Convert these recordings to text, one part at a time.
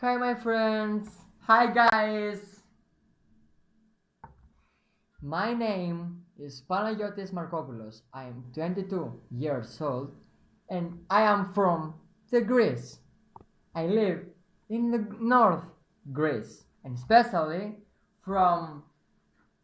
Hi, my friends. Hi, guys. My name is Panagiotis Markopoulos. I am 22 years old and I am from the Greece. I live in the north Greece and especially from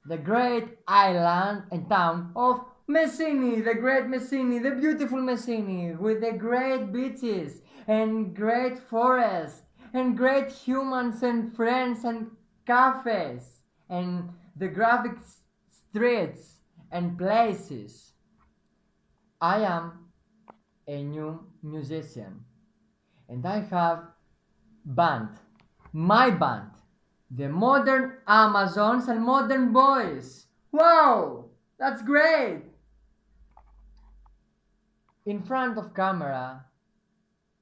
the great island and town of Messini, the great Messini, the beautiful Messini, with the great beaches and great forests and great humans and friends and cafes and the graphic streets and places. I am a new musician and I have band, my band, the Modern Amazons and Modern Boys. Wow, that's great! In front of camera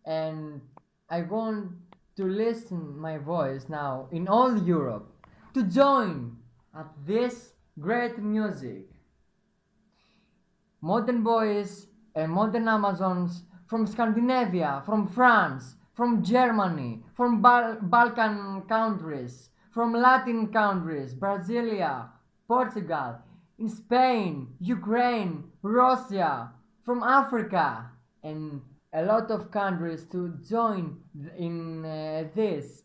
and I want to listen my voice now in all Europe to join at this great music. Modern boys and modern Amazons from Scandinavia, from France, from Germany, from Bal Balkan countries, from Latin countries, Brasilia, Portugal, in Spain, Ukraine, Russia, from Africa, and a lot of countries to join in uh, this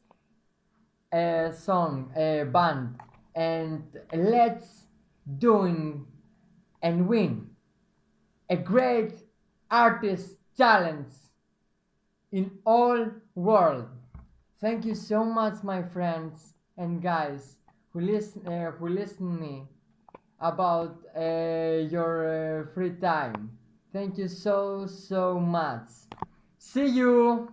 uh, song uh, band. And let's doing and win. A great artist challenge in all world. Thank you so much my friends and guys who listen uh, who listen me about uh, your uh, free time Thank you so, so much. See you!